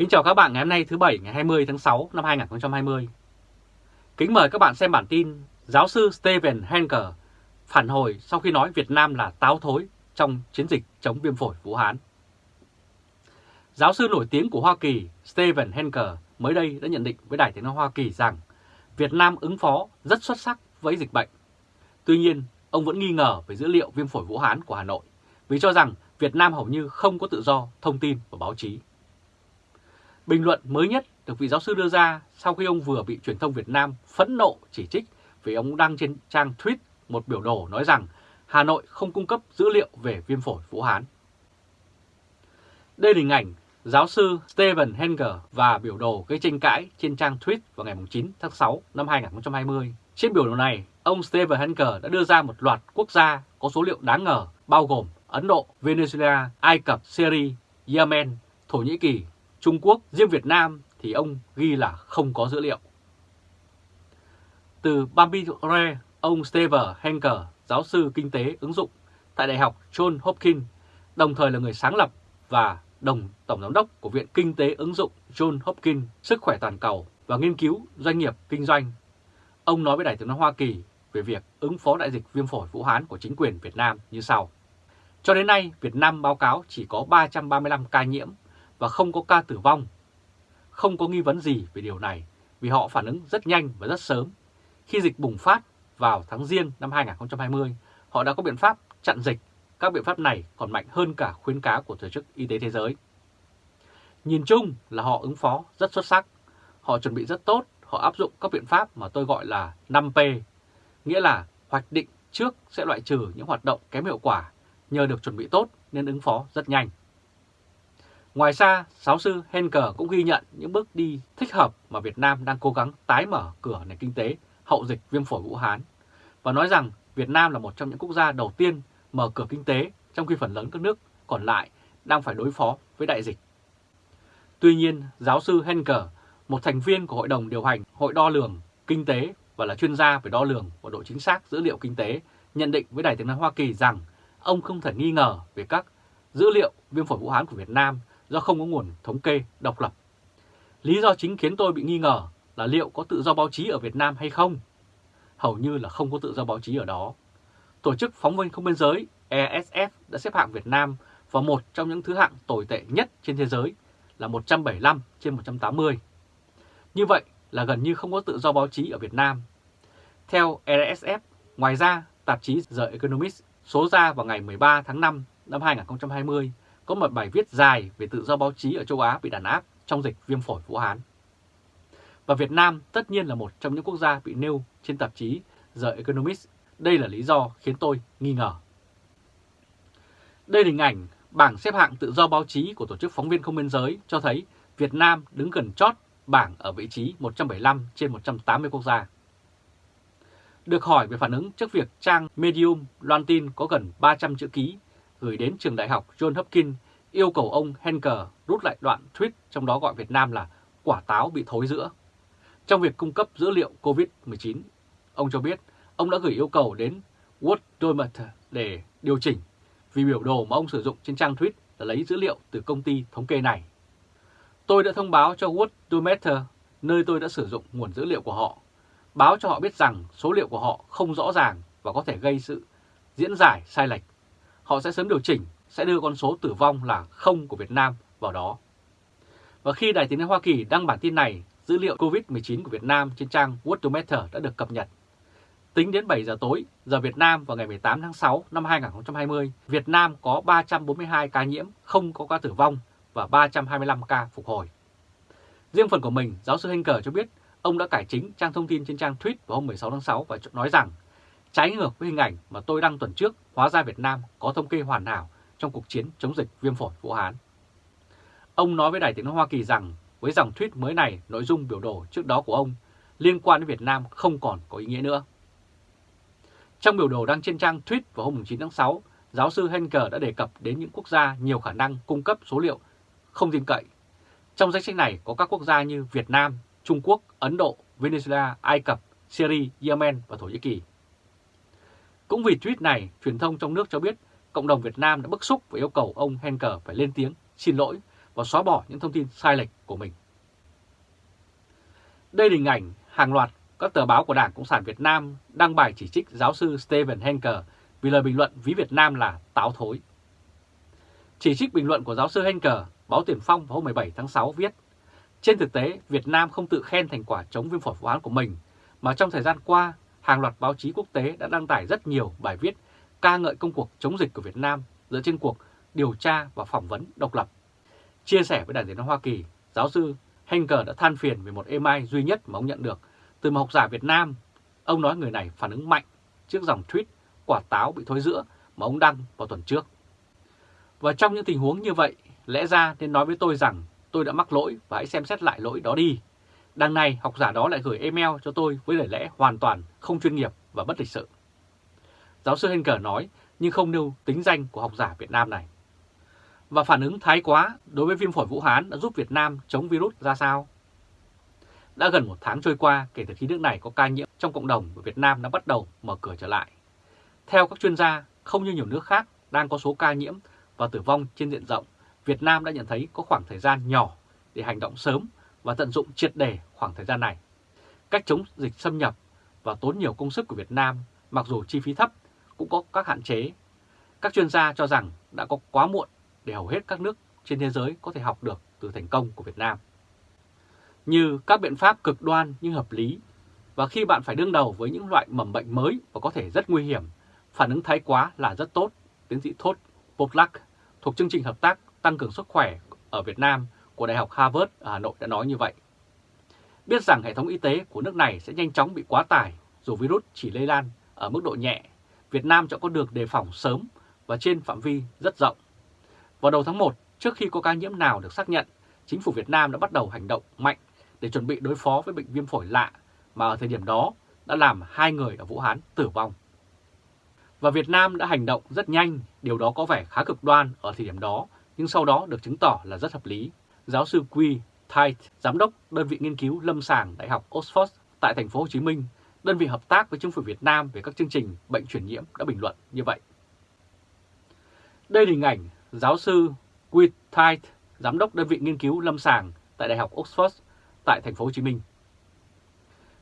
Kính chào các bạn ngày hôm nay thứ Bảy ngày 20 tháng 6 năm 2020. Kính mời các bạn xem bản tin Giáo sư Steven Henker phản hồi sau khi nói Việt Nam là táo thối trong chiến dịch chống viêm phổi Vũ Hán. Giáo sư nổi tiếng của Hoa Kỳ Steven Henker mới đây đã nhận định với Đài tiếng nói Hoa Kỳ rằng Việt Nam ứng phó rất xuất sắc với dịch bệnh. Tuy nhiên, ông vẫn nghi ngờ về dữ liệu viêm phổi Vũ Hán của Hà Nội vì cho rằng Việt Nam hầu như không có tự do thông tin và báo chí. Bình luận mới nhất được vị giáo sư đưa ra sau khi ông vừa bị truyền thông Việt Nam phẫn nộ chỉ trích vì ông đăng trên trang tweet một biểu đồ nói rằng Hà Nội không cung cấp dữ liệu về viêm phổi Vũ Hán. Đây là hình ảnh giáo sư Steven Henger và biểu đồ gây tranh cãi trên trang tweet vào ngày 9 tháng 6 năm 2020. Trên biểu đồ này, ông Steven Henger đã đưa ra một loạt quốc gia có số liệu đáng ngờ bao gồm Ấn Độ, Venezuela, Ai Cập, Syria, Yemen, Thổ Nhĩ Kỳ, Trung Quốc, riêng Việt Nam thì ông ghi là không có dữ liệu. Từ Bambire, ông Steve Henker, giáo sư kinh tế ứng dụng tại Đại học John Hopkins, đồng thời là người sáng lập và đồng tổng giám đốc của Viện Kinh tế ứng dụng John Hopkins Sức khỏe toàn cầu và nghiên cứu doanh nghiệp kinh doanh. Ông nói với Đài tiếng nói Hoa Kỳ về việc ứng phó đại dịch viêm phổi Vũ Hán của chính quyền Việt Nam như sau. Cho đến nay, Việt Nam báo cáo chỉ có 335 ca nhiễm và không có ca tử vong. Không có nghi vấn gì về điều này vì họ phản ứng rất nhanh và rất sớm. Khi dịch bùng phát vào tháng Giêng năm 2020, họ đã có biện pháp chặn dịch. Các biện pháp này còn mạnh hơn cả khuyến cáo của Tổ chức Y tế Thế giới. Nhìn chung là họ ứng phó rất xuất sắc. Họ chuẩn bị rất tốt, họ áp dụng các biện pháp mà tôi gọi là 5P, nghĩa là hoạch định trước sẽ loại trừ những hoạt động kém hiệu quả nhờ được chuẩn bị tốt nên ứng phó rất nhanh. Ngoài ra, giáo sư Henker cũng ghi nhận những bước đi thích hợp mà Việt Nam đang cố gắng tái mở cửa nền kinh tế hậu dịch viêm phổi Vũ Hán và nói rằng Việt Nam là một trong những quốc gia đầu tiên mở cửa kinh tế trong khi phần lớn các nước còn lại đang phải đối phó với đại dịch. Tuy nhiên, giáo sư Henker, một thành viên của Hội đồng điều hành Hội đo lường Kinh tế và là chuyên gia về đo lường và độ chính xác dữ liệu kinh tế, nhận định với Đài tiếng nói Hoa Kỳ rằng ông không thể nghi ngờ về các dữ liệu viêm phổi Vũ Hán của Việt Nam do không có nguồn thống kê độc lập. Lý do chính khiến tôi bị nghi ngờ là liệu có tự do báo chí ở Việt Nam hay không? Hầu như là không có tự do báo chí ở đó. Tổ chức Phóng viên Không Biên Giới ESF đã xếp hạng Việt Nam vào một trong những thứ hạng tồi tệ nhất trên thế giới là 175 trên 180. Như vậy là gần như không có tự do báo chí ở Việt Nam. Theo ESF, ngoài ra, tạp chí The Economist số ra vào ngày 13 tháng 5 năm 2020 có một bài viết dài về tự do báo chí ở châu Á bị đàn áp trong dịch viêm phổi Vũ Hán. Và Việt Nam tất nhiên là một trong những quốc gia bị nêu trên tạp chí The Economist. Đây là lý do khiến tôi nghi ngờ. Đây là hình ảnh bảng xếp hạng tự do báo chí của Tổ chức Phóng viên Không Biên Giới cho thấy Việt Nam đứng gần chót bảng ở vị trí 175 trên 180 quốc gia. Được hỏi về phản ứng trước việc trang Medium loan tin có gần 300 chữ ký gửi đến trường đại học John Hopkins yêu cầu ông Henker rút lại đoạn tweet trong đó gọi Việt Nam là quả táo bị thối giữa. Trong việc cung cấp dữ liệu COVID-19, ông cho biết ông đã gửi yêu cầu đến Worldometer để điều chỉnh vì biểu đồ mà ông sử dụng trên trang tweet là lấy dữ liệu từ công ty thống kê này. Tôi đã thông báo cho Worldometer nơi tôi đã sử dụng nguồn dữ liệu của họ, báo cho họ biết rằng số liệu của họ không rõ ràng và có thể gây sự diễn giải sai lệch họ sẽ sớm điều chỉnh, sẽ đưa con số tử vong là không của Việt Nam vào đó. Và khi Đài tiếng nói Hoa Kỳ đăng bản tin này, dữ liệu COVID-19 của Việt Nam trên trang Worldometer đã được cập nhật. Tính đến 7 giờ tối, giờ Việt Nam vào ngày 18 tháng 6 năm 2020, Việt Nam có 342 ca nhiễm, không có ca tử vong và 325 ca phục hồi. Riêng phần của mình, giáo sư Henker cho biết ông đã cải chính trang thông tin trên trang tweet vào hôm 16 tháng 6 và nói rằng Trái ngược với hình ảnh mà tôi đăng tuần trước, hóa ra Việt Nam có thống kê hoàn hảo trong cuộc chiến chống dịch viêm phổi Vũ Hán. Ông nói với Đài tiếng nói Hoa Kỳ rằng với dòng tweet mới này, nội dung biểu đồ trước đó của ông liên quan đến Việt Nam không còn có ý nghĩa nữa. Trong biểu đồ đăng trên trang tweet vào hôm 9 tháng 6, giáo sư Henker đã đề cập đến những quốc gia nhiều khả năng cung cấp số liệu không tin cậy. Trong danh sách này có các quốc gia như Việt Nam, Trung Quốc, Ấn Độ, Venezuela, Ai Cập, Syria, Yemen và Thổ Nhĩ Kỳ. Cũng vì tweet này, truyền thông trong nước cho biết cộng đồng Việt Nam đã bức xúc và yêu cầu ông Henker phải lên tiếng xin lỗi và xóa bỏ những thông tin sai lệch của mình. Đây là hình ảnh hàng loạt các tờ báo của Đảng Cộng sản Việt Nam đăng bài chỉ trích giáo sư Steven Henker vì lời bình luận ví Việt Nam là táo thối. Chỉ trích bình luận của giáo sư Henker, báo Tiền Phong vào hôm 17 tháng 6 viết Trên thực tế, Việt Nam không tự khen thành quả chống viêm phổi Vũ án của mình, mà trong thời gian qua, hàng loạt báo chí quốc tế đã đăng tải rất nhiều bài viết ca ngợi công cuộc chống dịch của Việt Nam dựa trên cuộc điều tra và phỏng vấn độc lập. Chia sẻ với Đài tiếng nói Hoa Kỳ, giáo sư Henker đã than phiền về một email duy nhất mà ông nhận được từ một học giả Việt Nam. Ông nói người này phản ứng mạnh trước dòng tweet quả táo bị thối giữa mà ông đăng vào tuần trước. Và trong những tình huống như vậy, lẽ ra nên nói với tôi rằng tôi đã mắc lỗi và hãy xem xét lại lỗi đó đi. Đằng này, học giả đó lại gửi email cho tôi với lời lẽ hoàn toàn không chuyên nghiệp và bất lịch sự. Giáo sư Henker nói, nhưng không nêu tính danh của học giả Việt Nam này. Và phản ứng thái quá đối với viêm phổi Vũ Hán đã giúp Việt Nam chống virus ra sao? Đã gần một tháng trôi qua kể từ khi nước này có ca nhiễm trong cộng đồng và Việt Nam đã bắt đầu mở cửa trở lại. Theo các chuyên gia, không như nhiều nước khác đang có số ca nhiễm và tử vong trên diện rộng, Việt Nam đã nhận thấy có khoảng thời gian nhỏ để hành động sớm và tận dụng triệt đề khoảng thời gian này. Cách chống dịch xâm nhập và tốn nhiều công sức của Việt Nam, mặc dù chi phí thấp, cũng có các hạn chế. Các chuyên gia cho rằng đã có quá muộn để hầu hết các nước trên thế giới có thể học được từ thành công của Việt Nam. Như các biện pháp cực đoan nhưng hợp lý, và khi bạn phải đương đầu với những loại mầm bệnh mới và có thể rất nguy hiểm, phản ứng thái quá là rất tốt, tiến sĩ Thốt Poplak thuộc chương trình hợp tác tăng cường sức khỏe ở Việt Nam của Đại học Harvard ở Hà Nội đã nói như vậy. Biết rằng hệ thống y tế của nước này sẽ nhanh chóng bị quá tải dù virus chỉ lây lan ở mức độ nhẹ, Việt Nam sẽ có được đề phòng sớm và trên phạm vi rất rộng. Vào đầu tháng 1, trước khi có ca nhiễm nào được xác nhận, chính phủ Việt Nam đã bắt đầu hành động mạnh để chuẩn bị đối phó với bệnh viêm phổi lạ mà ở thời điểm đó đã làm hai người ở Vũ Hán tử vong. Và Việt Nam đã hành động rất nhanh, điều đó có vẻ khá cực đoan ở thời điểm đó, nhưng sau đó được chứng tỏ là rất hợp lý. Giáo sư Quy Tite, giám đốc đơn vị nghiên cứu lâm sàng Đại học Oxford tại thành phố Hồ Chí Minh, đơn vị hợp tác với chính phủ Việt Nam về các chương trình bệnh truyền nhiễm đã bình luận như vậy. Đây là hình ảnh giáo sư Quy Tite, giám đốc đơn vị nghiên cứu lâm sàng tại Đại học Oxford tại thành phố Hồ Chí Minh.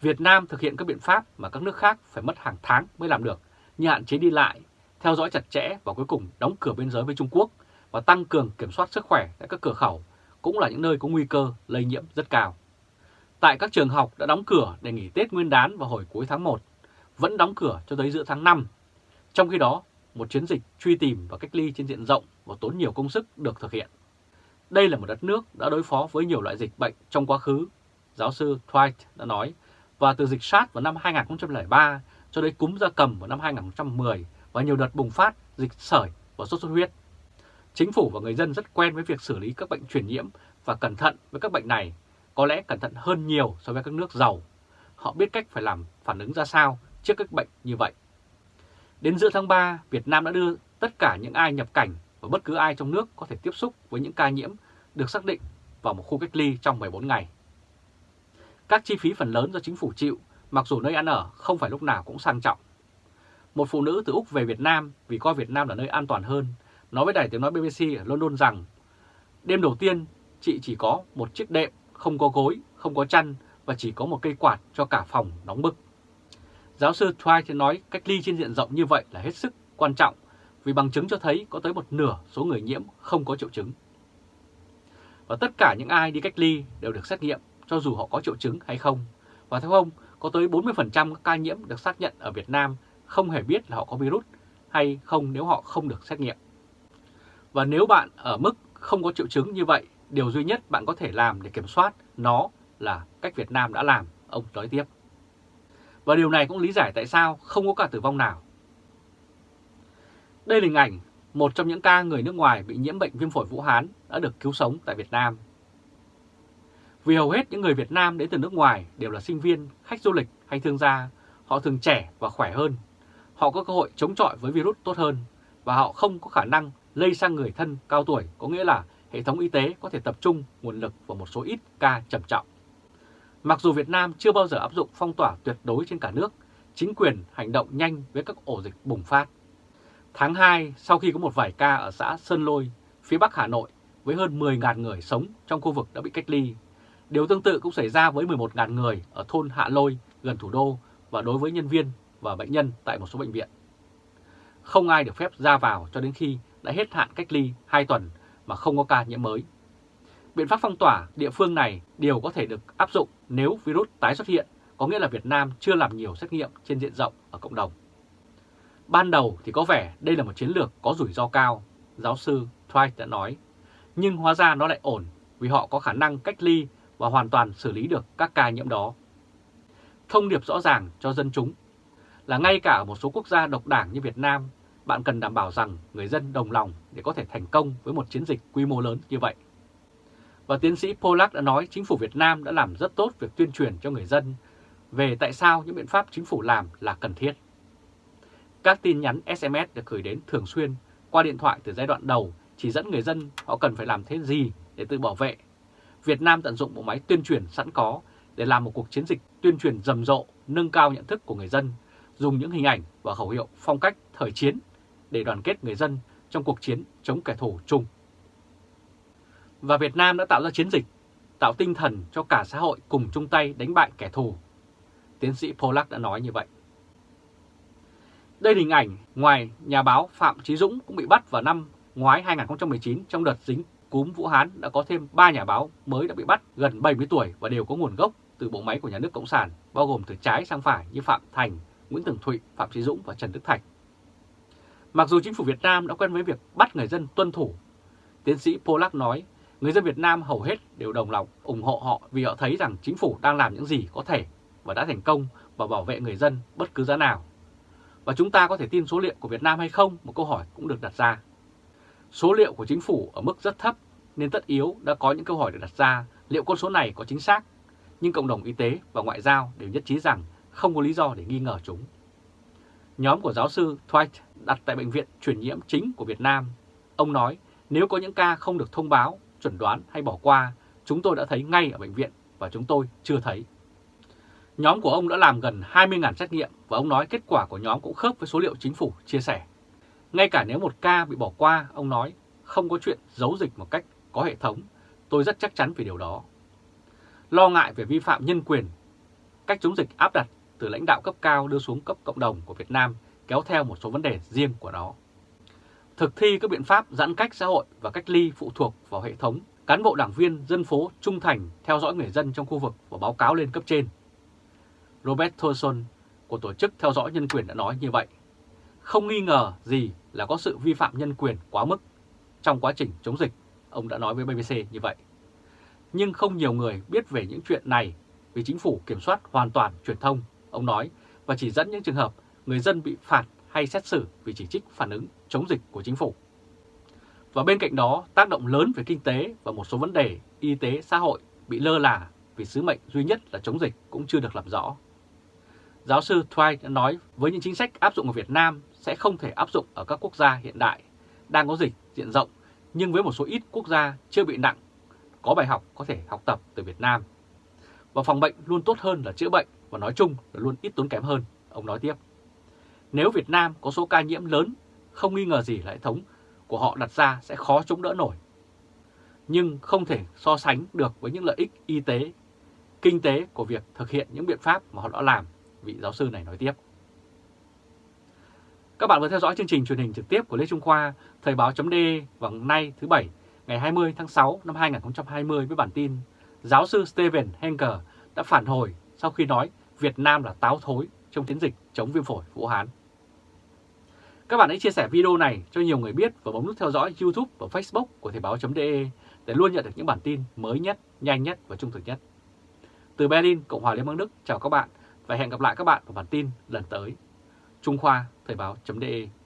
Việt Nam thực hiện các biện pháp mà các nước khác phải mất hàng tháng mới làm được, như hạn chế đi lại, theo dõi chặt chẽ và cuối cùng đóng cửa biên giới với Trung Quốc và tăng cường kiểm soát sức khỏe tại các cửa khẩu cũng là những nơi có nguy cơ lây nhiễm rất cao. Tại các trường học đã đóng cửa để nghỉ Tết Nguyên đán vào hồi cuối tháng 1, vẫn đóng cửa cho tới giữa tháng 5. Trong khi đó, một chiến dịch truy tìm và cách ly trên diện rộng và tốn nhiều công sức được thực hiện. Đây là một đất nước đã đối phó với nhiều loại dịch bệnh trong quá khứ, giáo sư Dwight đã nói, và từ dịch SARS vào năm 2003 cho đến cúm gia cầm vào năm 2010 và nhiều đợt bùng phát dịch sởi và sốt xuất huyết. Chính phủ và người dân rất quen với việc xử lý các bệnh truyền nhiễm và cẩn thận với các bệnh này, có lẽ cẩn thận hơn nhiều so với các nước giàu. Họ biết cách phải làm phản ứng ra sao trước các bệnh như vậy. Đến giữa tháng 3, Việt Nam đã đưa tất cả những ai nhập cảnh và bất cứ ai trong nước có thể tiếp xúc với những ca nhiễm được xác định vào một khu cách ly trong 14 ngày. Các chi phí phần lớn do chính phủ chịu, mặc dù nơi ăn ở không phải lúc nào cũng sang trọng. Một phụ nữ từ Úc về Việt Nam vì coi Việt Nam là nơi an toàn hơn, nói với đài tiếng nói BBC ở London rằng đêm đầu tiên chị chỉ có một chiếc đệm, không có gối, không có chăn và chỉ có một cây quạt cho cả phòng nóng bức. Giáo sư Twight nói cách ly trên diện rộng như vậy là hết sức quan trọng vì bằng chứng cho thấy có tới một nửa số người nhiễm không có triệu chứng. Và tất cả những ai đi cách ly đều được xét nghiệm cho dù họ có triệu chứng hay không. Và theo ông, có tới 40% các ca nhiễm được xác nhận ở Việt Nam không hề biết là họ có virus hay không nếu họ không được xét nghiệm. Và nếu bạn ở mức không có triệu chứng như vậy, điều duy nhất bạn có thể làm để kiểm soát nó là cách Việt Nam đã làm, ông nói tiếp. Và điều này cũng lý giải tại sao không có cả tử vong nào. Đây là hình ảnh một trong những ca người nước ngoài bị nhiễm bệnh viêm phổi Vũ Hán đã được cứu sống tại Việt Nam. Vì hầu hết những người Việt Nam đến từ nước ngoài đều là sinh viên, khách du lịch hay thương gia, họ thường trẻ và khỏe hơn. Họ có cơ hội chống chọi với virus tốt hơn và họ không có khả năng lây sang người thân cao tuổi, có nghĩa là hệ thống y tế có thể tập trung nguồn lực vào một số ít ca trầm trọng. Mặc dù Việt Nam chưa bao giờ áp dụng phong tỏa tuyệt đối trên cả nước, chính quyền hành động nhanh với các ổ dịch bùng phát. Tháng 2, sau khi có một vài ca ở xã Sơn Lôi, phía Bắc Hà Nội, với hơn 10.000 người sống trong khu vực đã bị cách ly. Điều tương tự cũng xảy ra với 11.000 người ở thôn Hạ Lôi gần thủ đô và đối với nhân viên và bệnh nhân tại một số bệnh viện. Không ai được phép ra vào cho đến khi đã hết hạn cách ly 2 tuần mà không có ca nhiễm mới. Biện pháp phong tỏa địa phương này đều có thể được áp dụng nếu virus tái xuất hiện, có nghĩa là Việt Nam chưa làm nhiều xét nghiệm trên diện rộng ở cộng đồng. Ban đầu thì có vẻ đây là một chiến lược có rủi ro cao, giáo sư Twight đã nói, nhưng hóa ra nó lại ổn vì họ có khả năng cách ly và hoàn toàn xử lý được các ca nhiễm đó. Thông điệp rõ ràng cho dân chúng là ngay cả ở một số quốc gia độc đảng như Việt Nam, bạn cần đảm bảo rằng người dân đồng lòng để có thể thành công với một chiến dịch quy mô lớn như vậy. Và tiến sĩ Pollack đã nói chính phủ Việt Nam đã làm rất tốt việc tuyên truyền cho người dân về tại sao những biện pháp chính phủ làm là cần thiết. Các tin nhắn SMS được gửi đến thường xuyên qua điện thoại từ giai đoạn đầu chỉ dẫn người dân họ cần phải làm thế gì để tự bảo vệ. Việt Nam tận dụng bộ máy tuyên truyền sẵn có để làm một cuộc chiến dịch tuyên truyền rầm rộ, nâng cao nhận thức của người dân, dùng những hình ảnh và khẩu hiệu phong cách thời chiến để đoàn kết người dân trong cuộc chiến chống kẻ thù chung. Và Việt Nam đã tạo ra chiến dịch, tạo tinh thần cho cả xã hội cùng chung tay đánh bại kẻ thù. Tiến sĩ Pollack đã nói như vậy. Đây là hình ảnh ngoài nhà báo Phạm Chí Dũng cũng bị bắt vào năm ngoái 2019 trong đợt dính cúm Vũ Hán đã có thêm 3 nhà báo mới đã bị bắt gần 70 tuổi và đều có nguồn gốc từ bộ máy của nhà nước Cộng sản, bao gồm từ trái sang phải như Phạm Thành, Nguyễn Tường Thụy, Phạm Chí Dũng và Trần Đức Thạch. Mặc dù chính phủ Việt Nam đã quen với việc bắt người dân tuân thủ, tiến sĩ Polak nói người dân Việt Nam hầu hết đều đồng lòng ủng hộ họ vì họ thấy rằng chính phủ đang làm những gì có thể và đã thành công và bảo vệ người dân bất cứ giá nào. Và chúng ta có thể tin số liệu của Việt Nam hay không? Một câu hỏi cũng được đặt ra. Số liệu của chính phủ ở mức rất thấp nên tất yếu đã có những câu hỏi được đặt ra liệu con số này có chính xác. Nhưng cộng đồng y tế và ngoại giao đều nhất trí rằng không có lý do để nghi ngờ chúng. Nhóm của giáo sư Dwight đặt tại Bệnh viện truyền nhiễm chính của Việt Nam. Ông nói nếu có những ca không được thông báo, chuẩn đoán hay bỏ qua, chúng tôi đã thấy ngay ở bệnh viện và chúng tôi chưa thấy. Nhóm của ông đã làm gần 20.000 xét nghiệm và ông nói kết quả của nhóm cũng khớp với số liệu chính phủ chia sẻ. Ngay cả nếu một ca bị bỏ qua, ông nói không có chuyện giấu dịch một cách có hệ thống, tôi rất chắc chắn về điều đó. Lo ngại về vi phạm nhân quyền, cách chống dịch áp đặt từ lãnh đạo cấp cao đưa xuống cấp cộng đồng của Việt Nam kéo theo một số vấn đề riêng của nó. Thực thi các biện pháp giãn cách xã hội và cách ly phụ thuộc vào hệ thống, cán bộ đảng viên dân phố trung thành theo dõi người dân trong khu vực và báo cáo lên cấp trên. Robert Thorson của Tổ chức Theo dõi Nhân quyền đã nói như vậy. Không nghi ngờ gì là có sự vi phạm nhân quyền quá mức trong quá trình chống dịch, ông đã nói với BBC như vậy. Nhưng không nhiều người biết về những chuyện này vì chính phủ kiểm soát hoàn toàn truyền thông, ông nói, và chỉ dẫn những trường hợp người dân bị phạt hay xét xử vì chỉ trích phản ứng chống dịch của chính phủ. Và bên cạnh đó, tác động lớn về kinh tế và một số vấn đề y tế xã hội bị lơ là vì sứ mệnh duy nhất là chống dịch cũng chưa được làm rõ. Giáo sư thuy đã nói với những chính sách áp dụng ở Việt Nam sẽ không thể áp dụng ở các quốc gia hiện đại, đang có dịch diện rộng, nhưng với một số ít quốc gia chưa bị nặng, có bài học có thể học tập từ Việt Nam. Và phòng bệnh luôn tốt hơn là chữa bệnh và nói chung là luôn ít tốn kém hơn, ông nói tiếp. Nếu Việt Nam có số ca nhiễm lớn, không nghi ngờ gì là hệ thống của họ đặt ra sẽ khó chống đỡ nổi. Nhưng không thể so sánh được với những lợi ích y tế, kinh tế của việc thực hiện những biện pháp mà họ đã làm vị giáo sư này nói tiếp. Các bạn vừa theo dõi chương trình truyền hình trực tiếp của Lê Trung Khoa, Thời báo chấm vào nay thứ Bảy, ngày 20 tháng 6 năm 2020 với bản tin Giáo sư Steven Henker đã phản hồi sau khi nói Việt Nam là táo thối trong chiến dịch chống viêm phổi Vũ Hán. Các bạn hãy chia sẻ video này cho nhiều người biết và bấm nút theo dõi YouTube và Facebook của Thời báo.de để luôn nhận được những bản tin mới nhất, nhanh nhất và trung thực nhất. Từ Berlin, Cộng hòa Liên bang Đức, chào các bạn và hẹn gặp lại các bạn vào bản tin lần tới. Trung Khoa Thời báo.de